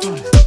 One.